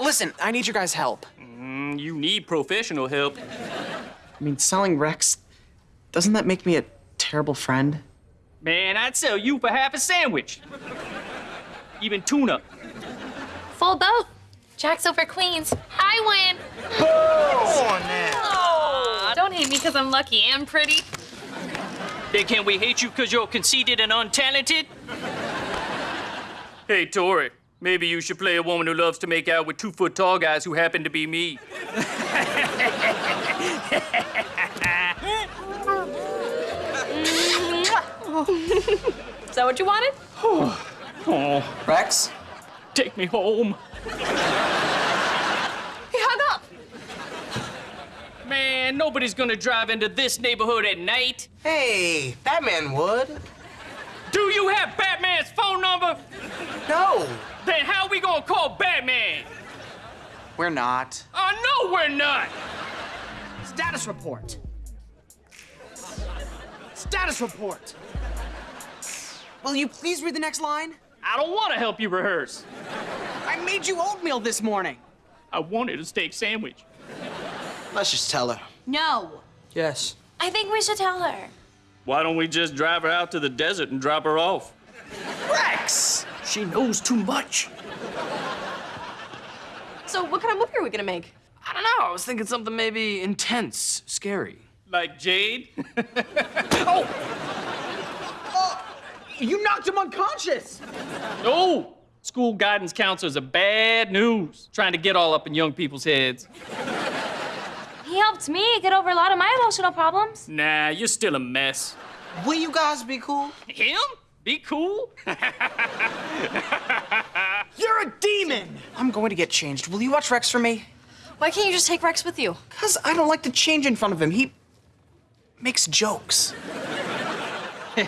Listen, I need your guys' help. Mm, you need professional help. I mean, selling Rex, doesn't that make me a terrible friend? Man, I'd sell you for half a sandwich. Even tuna. Full boat. Jack's over Queens. I win. Oh, Don't hate me because I'm lucky and pretty. Then can we hate you because you're conceited and untalented? Hey, Tori, maybe you should play a woman who loves to make out with two foot tall guys who happen to be me. Is that what you wanted? Oh, Rex? take me home. He hung up. Man, nobody's gonna drive into this neighborhood at night. Hey, Batman would. Do you have Batman's phone number? No. Then how we gonna call Batman? We're not. I know we're not. Status report. Status report. Will you please read the next line? I don't want to help you rehearse. I made you oatmeal this morning. I wanted a steak sandwich. Let's just tell her. No. Yes. I think we should tell her. Why don't we just drive her out to the desert and drop her off? Rex! She knows too much. So what kind of movie are we gonna make? I don't know. I was thinking something maybe intense, scary. Like Jade? Oh. Uh, you knocked him unconscious! no! School guidance counselors are bad news, trying to get all up in young people's heads. He helped me get over a lot of my emotional problems. Nah, you're still a mess. Will you guys be cool? Him? Be cool? You're a demon! I'm going to get changed. Will you watch Rex for me? Why can't you just take Rex with you? Because I don't like to change in front of him. He makes jokes.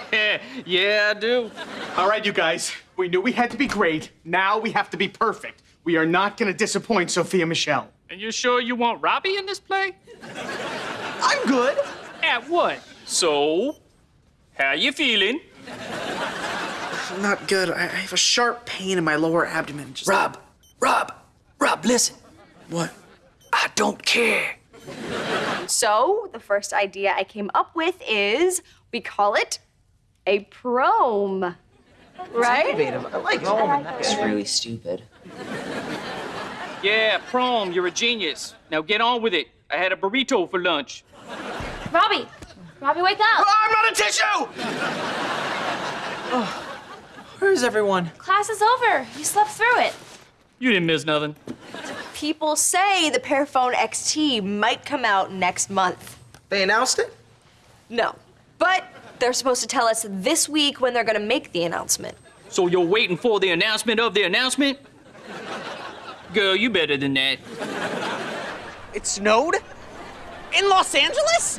yeah, I do. All right, you guys. We knew we had to be great. Now we have to be perfect. We are not going to disappoint Sophia Michelle. And you're sure you want Robbie in this play? I'm good. At what? So, how you feeling? I'm not good. I I have a sharp pain in my lower abdomen. Just... Rob, Rob, Rob, listen. What? I don't care. So, the first idea I came up with is we call it a prom. Right? Innovative. I like it. It's really stupid. Yeah, prom, you're a genius. Now get on with it. I had a burrito for lunch. Robbie! Robbie, wake up! Oh, I'm not a tissue! oh, Where is everyone? Class is over. You slept through it. You didn't miss nothing. People say the Pearphone XT might come out next month. They announced it? No. But they're supposed to tell us this week when they're gonna make the announcement. So you're waiting for the announcement of the announcement? Girl, you better than that. It snowed? In Los Angeles?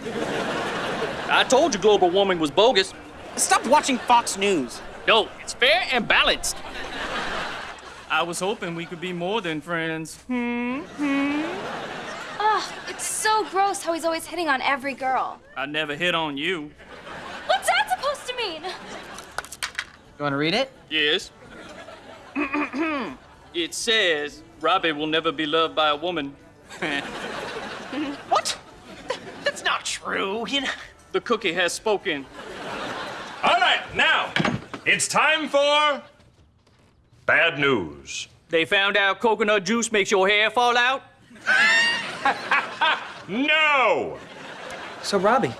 I told you global warming was bogus. Stop watching Fox News. No, it's fair and balanced. I was hoping we could be more than friends. Hmm? Ugh, it's so gross how he's always hitting on every girl. I never hit on you. What's that supposed to mean? You want to read it? Yes. it says Robbie will never be loved by a woman. What? That's not true, you know. The cookie has spoken. All right, now it's time for bad news. They found out coconut juice makes your hair fall out? No! So, Robbie,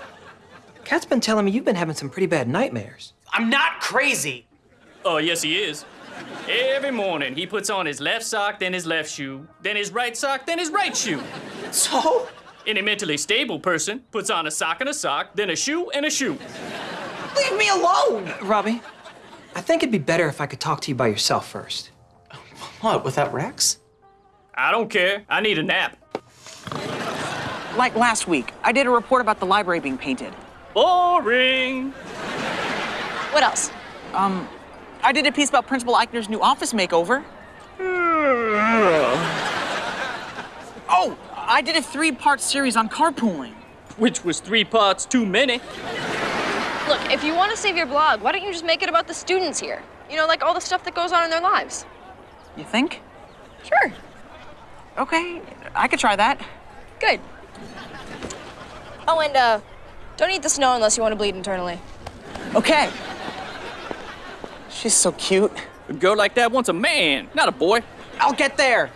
Kat's been telling me you've been having some pretty bad nightmares. I'm not crazy. Oh, yes, he is. Every morning, he puts on his left sock, then his left shoe, then his right sock, then his right shoe. So? Any mentally stable person puts on a sock and a sock, then a shoe and a shoe. Leave me alone! Robbie, I think it'd be better if I could talk to you by yourself first. What, without Rex? I don't care. I need a nap. Like last week, I did a report about the library being painted. Boring. What else? Um, I did a piece about Principal Eichner's new office makeover. Oh, I did a three-part series on carpooling. Which was three parts too many. Look, if you want to save your blog, why don't you just make it about the students here? You know, like all the stuff that goes on in their lives. You think? Sure. Okay, I could try that. Good. Oh, and uh, don't eat the snow unless you want to bleed internally. Okay. She's so cute. A girl like that wants a man, not a boy. I'll get there.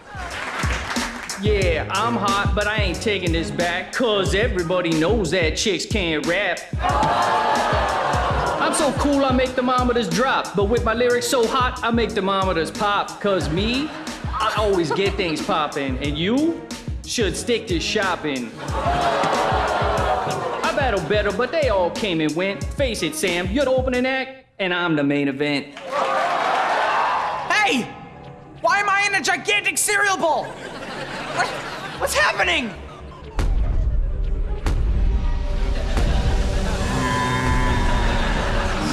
Yeah, I'm hot, but I ain't taking this back, cause everybody knows that chicks can't rap. I'm so cool, I make thermometers drop, but with my lyrics so hot, I make thermometers pop, cause me, I always get things poppin', and you should stick to shopping. I battle better, but they all came and went. Face it, Sam, you're the opening act, and I'm the main event. Hey! Why am I in a gigantic cereal bowl? What, what's happening?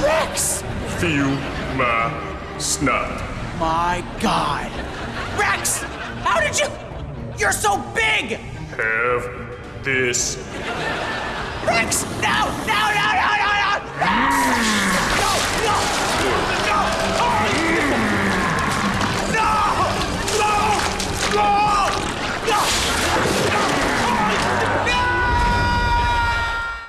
Rex! Feel my snot. My God. Rex! How did you? You're so big! Have this. Rex! No!